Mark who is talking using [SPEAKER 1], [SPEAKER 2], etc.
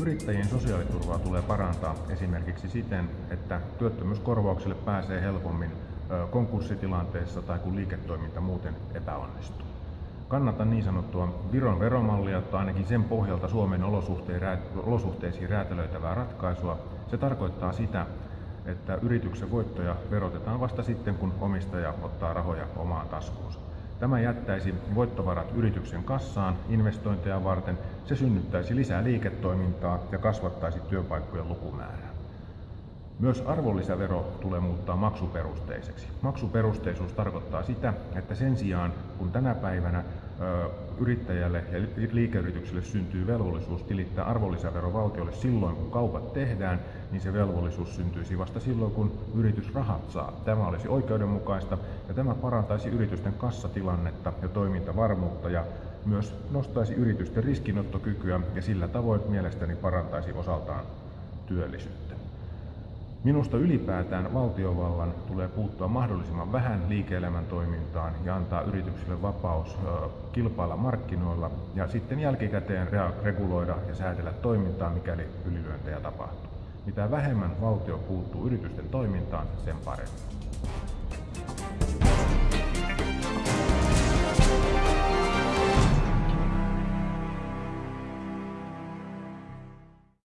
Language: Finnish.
[SPEAKER 1] Yrittäjien sosiaaliturvaa tulee parantaa esimerkiksi siten, että työttömyyskorvaukselle pääsee helpommin konkurssitilanteessa tai kun liiketoiminta muuten epäonnistuu. Kannatan niin sanottua Viron veromallia tai ainakin sen pohjalta Suomen olosuhteisiin räätälöitävää ratkaisua. Se tarkoittaa sitä, että yrityksen voittoja verotetaan vasta sitten, kun omistaja ottaa rahoja omaan taskuunsa. Tämä jättäisi voittovarat yrityksen kassaan investointeja varten, se synnyttäisi lisää liiketoimintaa ja kasvattaisi työpaikkojen lukumäärää. Myös arvonlisävero tulee muuttaa maksuperusteiseksi. Maksuperusteisuus tarkoittaa sitä, että sen sijaan kun tänä päivänä yrittäjälle ja liikeyritykselle syntyy velvollisuus tilittää arvonlisävero valtiolle silloin, kun kaupat tehdään, niin se velvollisuus syntyisi vasta silloin, kun yritys rahat saa. Tämä olisi oikeudenmukaista ja tämä parantaisi yritysten kassatilannetta ja toimintavarmuutta ja myös nostaisi yritysten riskinottokykyä ja sillä tavoin mielestäni parantaisi osaltaan työllisyyttä. Minusta ylipäätään valtiovallan tulee puuttua mahdollisimman vähän liike-elämän toimintaan ja antaa yrityksille vapaus kilpailla markkinoilla ja sitten jälkikäteen reguloida ja säädellä toimintaa, mikäli ylilyöntejä tapahtuu. Mitä vähemmän valtio puuttuu yritysten toimintaan, sen paremmin.